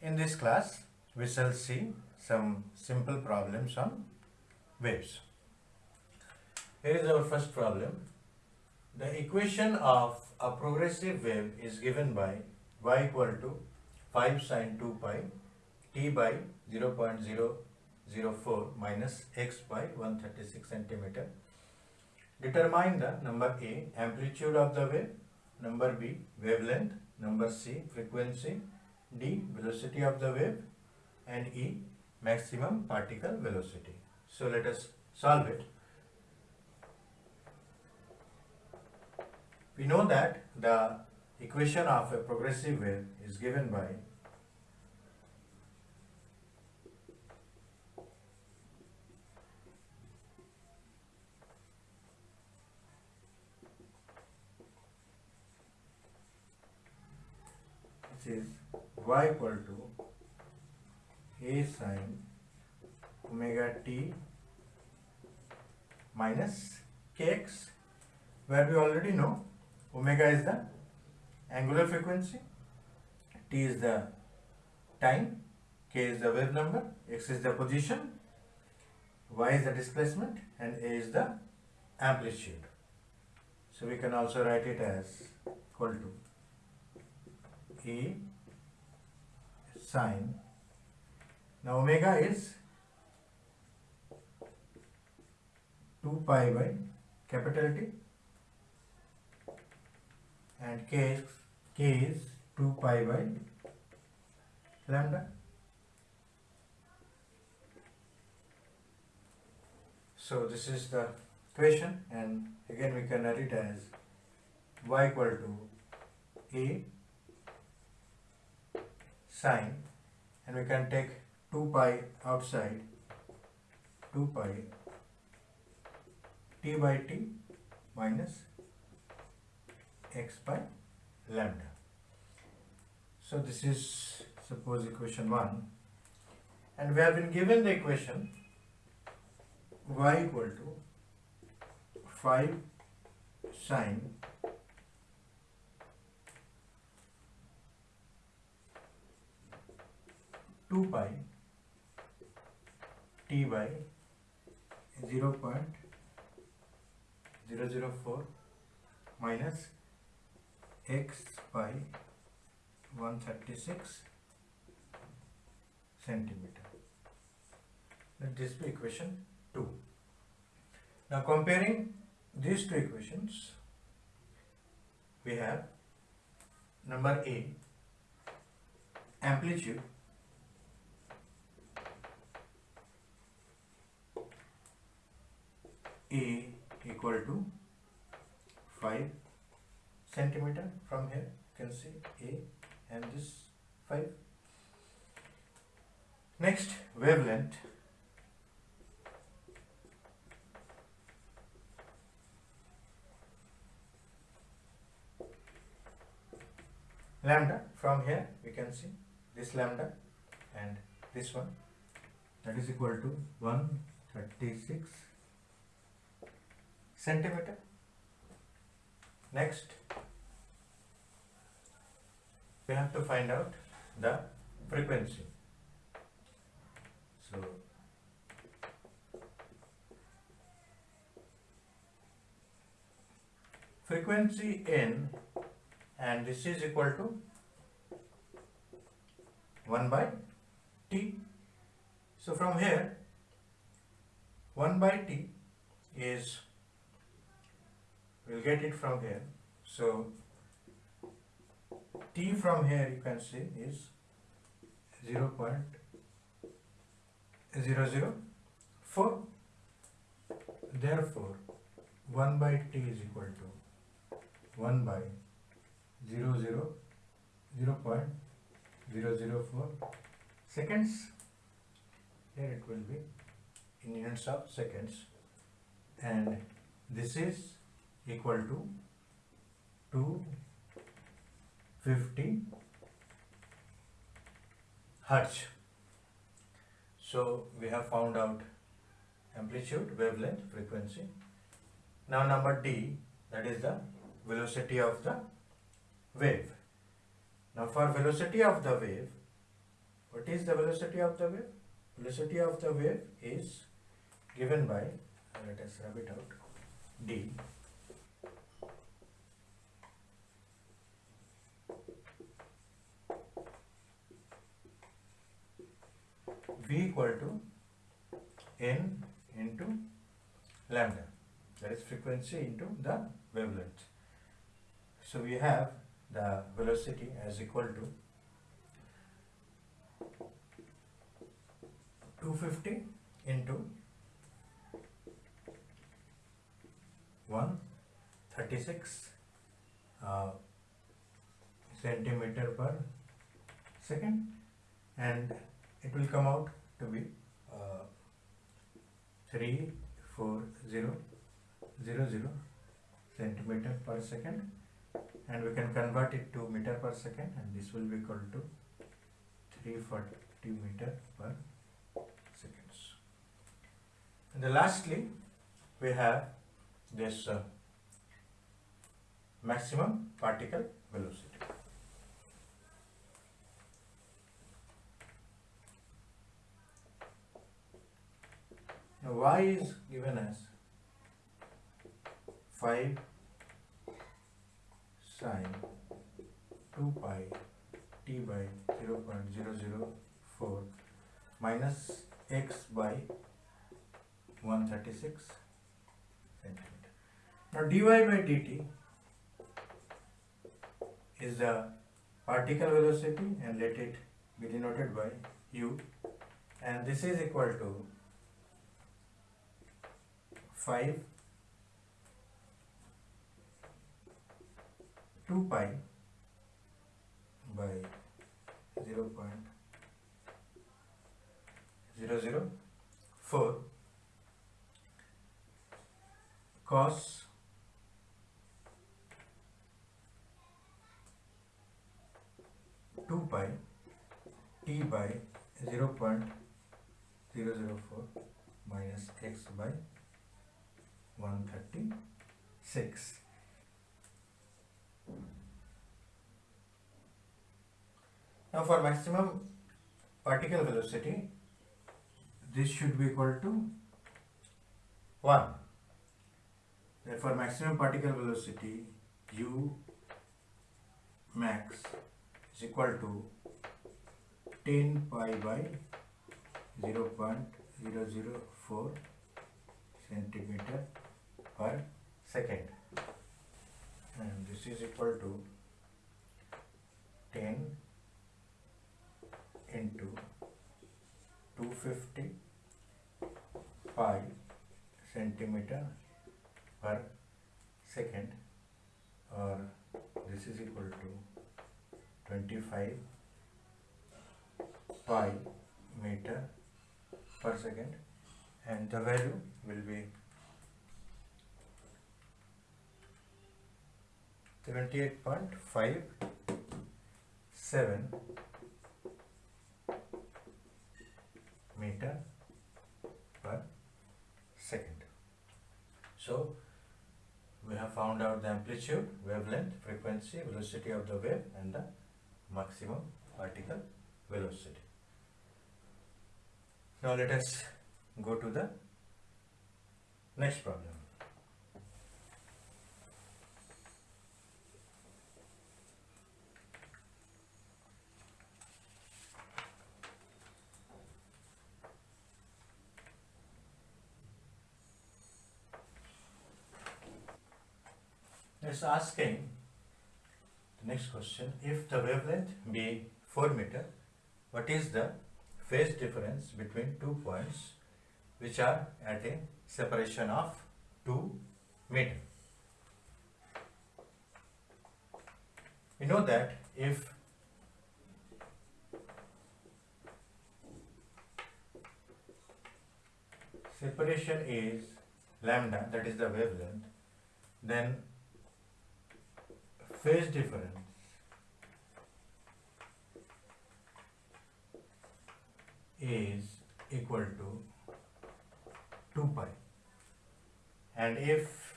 In this class, we shall see some simple problems on waves. Here is our first problem. The equation of a progressive wave is given by y equal to 5 sine 2 pi t by 0.004 minus x by 136 centimeter. Determine the number A amplitude of the wave, number B wavelength, number C frequency, D velocity of the wave and E maximum particle velocity. So let us solve it. We know that the equation of a progressive wave is given by is y equal to a sine omega t minus kx where we already know omega is the angular frequency t is the time k is the wave number x is the position y is the displacement and a is the amplitude. So we can also write it as equal to a sine now omega is 2 pi by capital T and k is, k is 2 pi by lambda. So this is the equation and again we can write it as y equal to a sine and we can take 2 pi outside 2 pi t by t minus x by lambda. So this is suppose equation 1 and we have been given the equation y equal to 5 sine two pi t by zero point zero zero four minus x by one thirty six centimeter. Let this be equation two. Now comparing these two equations, we have number A amplitude A equal to 5 centimeter from here. You can see A and this 5 next wavelength. Lambda from here we can see this lambda and this one. That is equal to 136 centimeter. Next, we have to find out the frequency. So, frequency n and this is equal to 1 by t. So, from here 1 by t is we'll get it from here. So t from here you can see is 0 0.004 therefore 1 by t is equal to 1 by 0 0 0.004 seconds? Here it will be. In units of seconds. And this is equal to 250 hertz. So we have found out amplitude, wavelength, frequency. Now number D that is the velocity of the wave. Now for velocity of the wave what is the velocity of the wave? Velocity of the wave is given by, uh, let us rub it out, d v equal to n into lambda. That is frequency into the wavelength. So we have the velocity as equal to 250 into 136 uh, centimeter per second. And it will come out to be uh, 34000 centimeter per second and we can convert it to meter per second and this will be equal to 340 meter per seconds. And then lastly we have this uh, maximum particle velocity. Now y is given as 5 sine 2 pi t by 0.004 minus x by 136 centimeter. Now dy by dt is the particle velocity and let it be denoted by u and this is equal to 5 2 pi by 0 0.004 cos two pi t by zero point zero zero four minus x by one thirty six. Now for maximum particle velocity, this should be equal to 1. Therefore maximum particle velocity u max is equal to 10 pi by 0 0.004 centimeter per second. And this is equal to 10 into 250 pi centimeter per second. Or this is equal to 25 pi meter per second. And the value will be 78.57 meter per second. So we have found out the amplitude, wavelength, frequency, velocity of the wave and the maximum particle velocity. Now let us go to the next problem. It's asking the next question if the wavelength be 4 meter, what is the phase difference between two points which are at a separation of 2 meter? We know that if separation is lambda, that is the wavelength, then phase difference is equal to 2 pi. And if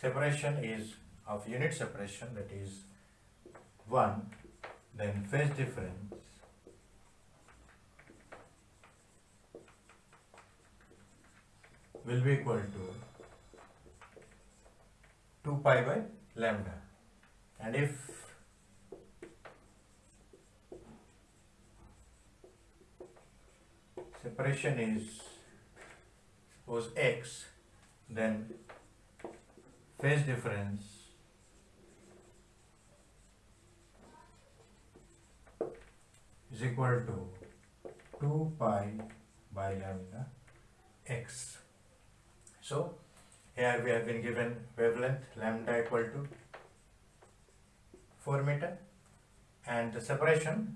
separation is of unit separation that is 1 then phase difference will be equal to 2 pi by lambda and if separation is suppose x then phase difference is equal to 2 pi by lambda x. So here we have been given wavelength lambda equal to 4 meter and the separation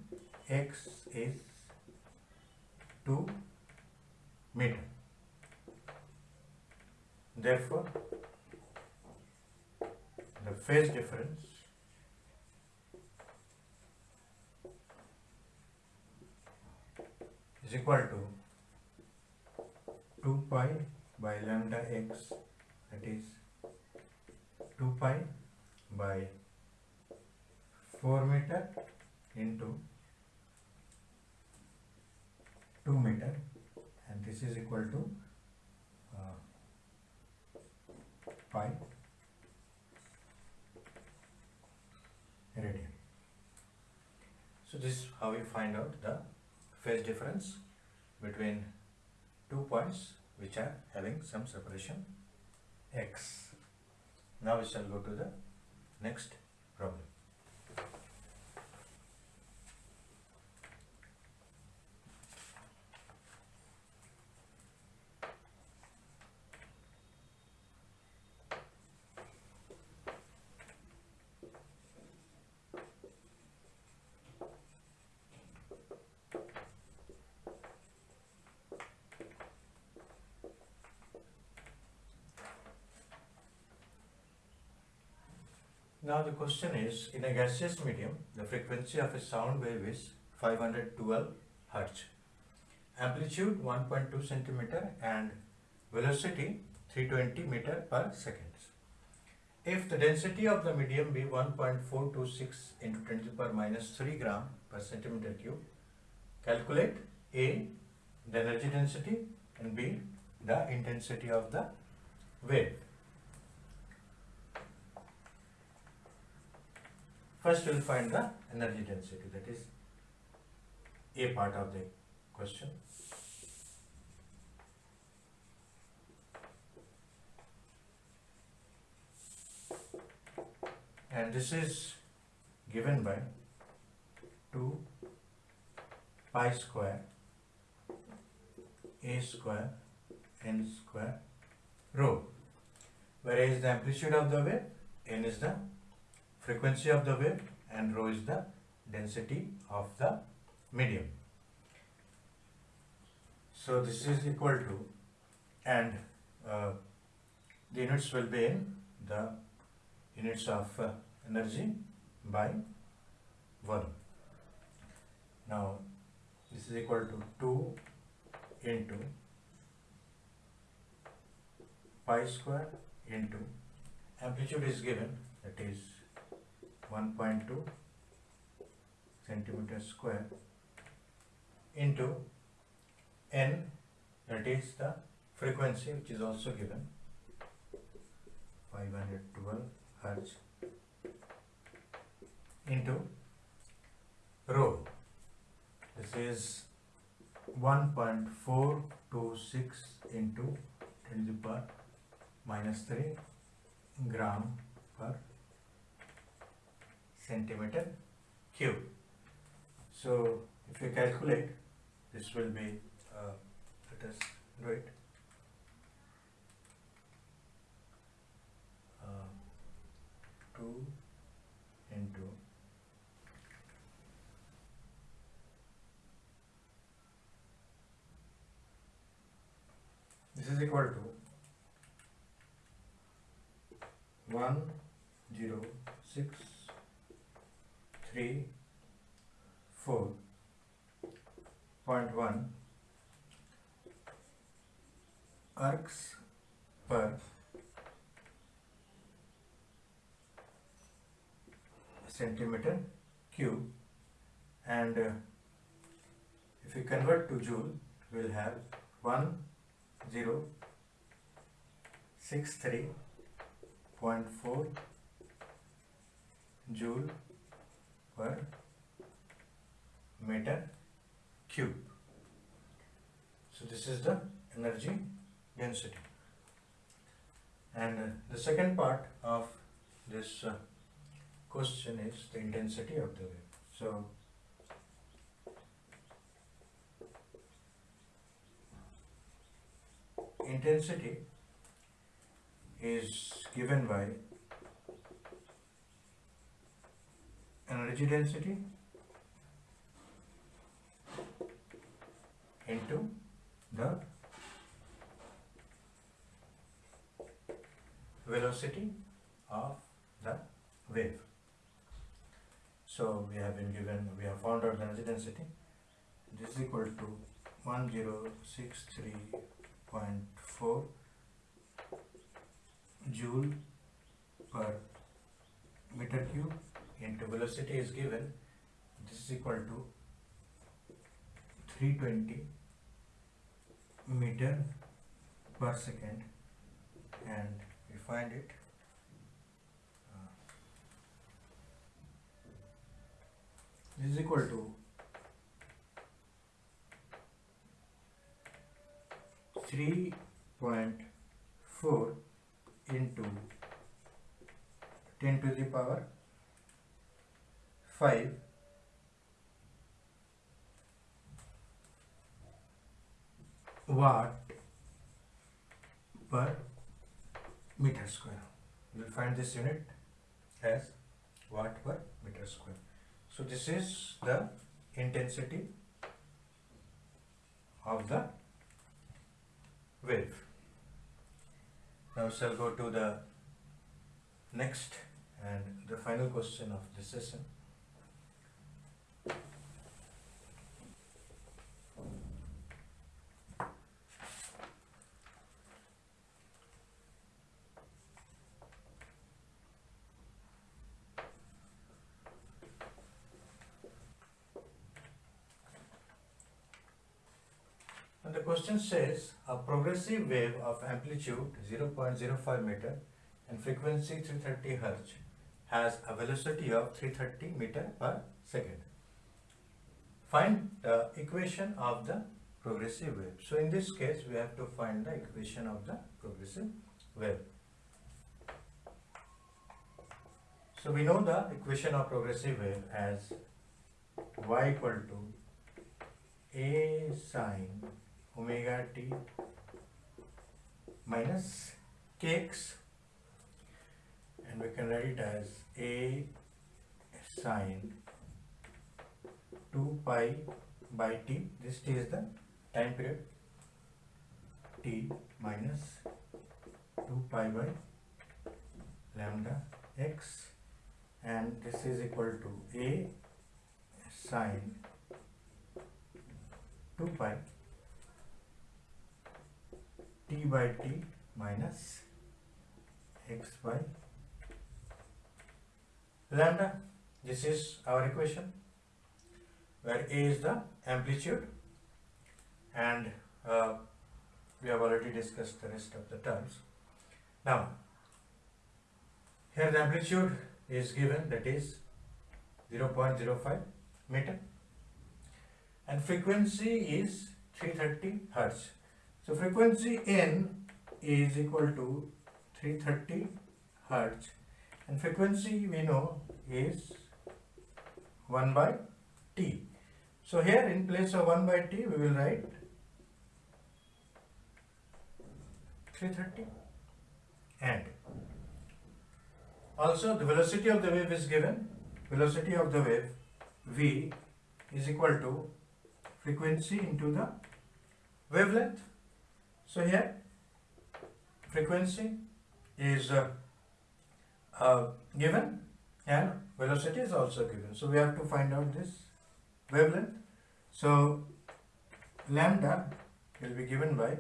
x is 2 meter. Therefore, the phase difference is equal to 2 pi by lambda x that is 2 pi by 4 meter into 2 meter and this is equal to uh, pi radian. So this is how we find out the phase difference between two points which are having some separation x. Now we shall go to the next problem. Now the question is, in a gaseous medium, the frequency of a sound wave is 512 Hz, amplitude 1.2 cm and velocity 320 meter per second. If the density of the medium be 1.426 into 10 to the power minus 3 gram per centimeter cube, calculate A, the energy density and B, the intensity of the wave. First we will find the energy density that is A part of the question. And this is given by 2 pi square A square n square rho. Whereas the amplitude of the wave n is the frequency of the wave and rho is the density of the medium. So this is equal to and uh, the units will be in the units of uh, energy by volume. Now this is equal to 2 into pi square into amplitude is given that is 1.2 centimeter square into n that is the frequency which is also given 512 hertz into rho. This is 1.426 into 10 to the power minus 3 gram per centimeter cube. So if you calculate, this will be, uh, let us do it. Uh, 2 into this is equal to 1 0 6 3 4 point 1 ergs per centimeter cube. And uh, if we convert to joule we'll have 1063.4 joule per meter cube. So this is the energy density. And uh, the second part of this uh, question is the intensity of the wave. So intensity is given by energy density into the velocity of the wave. So we have been given, we have found out the energy density. This is equal to 1063.4 joule per meter cube into velocity is given. This is equal to 320 meter per second and we find it uh, this is equal to 3.4 into 10 to the power 5 watt per meter square. we will find this unit as watt per meter square. So this is the intensity of the wave. Now shall go to the next and the final question of this session. Question says a progressive wave of amplitude 0.05 meter and frequency 330 hertz has a velocity of 330 meter per second. Find the equation of the progressive wave. So in this case we have to find the equation of the progressive wave. So we know the equation of progressive wave as y equal to a sine omega t minus kx and we can write it as a sine 2 pi by t. This t is the time period. T minus 2 pi by lambda x. And this is equal to a sine 2 pi t by t minus x by lambda. This is our equation where a is the amplitude and uh, we have already discussed the rest of the terms. Now, here the amplitude is given that is 0.05 meter and frequency is 330 hertz. So frequency n is equal to 330 hertz. And frequency we know is 1 by t. So here in place of 1 by t we will write 330 and also the velocity of the wave is given. Velocity of the wave v is equal to frequency into the wavelength so here frequency is uh, uh, given and velocity is also given. So we have to find out this wavelength. So lambda will be given by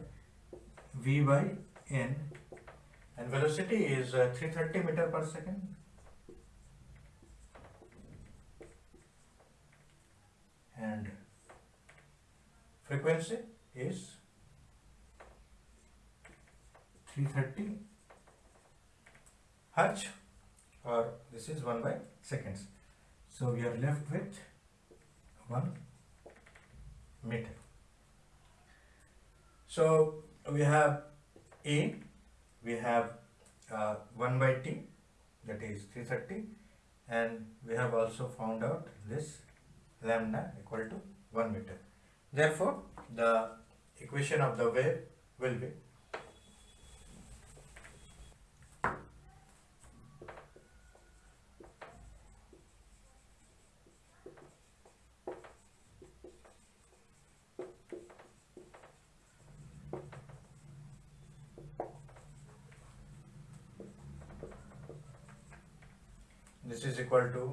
v by n and velocity is uh, 330 meter per second. And frequency is 330 hertz or this is 1 by seconds. So we are left with 1 meter. So we have a we have uh, 1 by t that is 330 and we have also found out this lambda equal to 1 meter. Therefore the equation of the wave will be this is equal to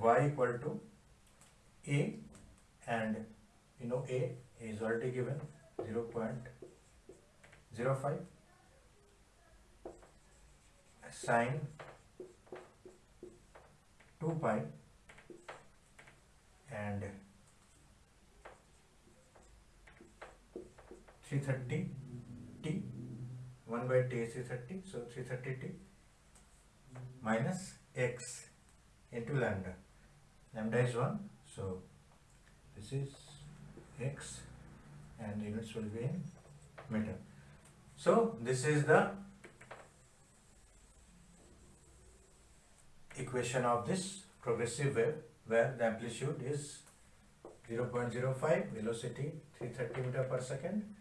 y equal to a and you know a is already given 0 0.05 sine 2 pi and 330 t 1 by t is 330 so 330 t minus x into lambda. Lambda is 1, so this is x and units will be in meter. So this is the equation of this progressive wave where the amplitude is 0.05, velocity 330 meter per second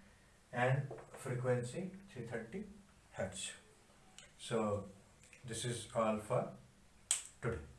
and frequency 330 hertz. So this is all for today.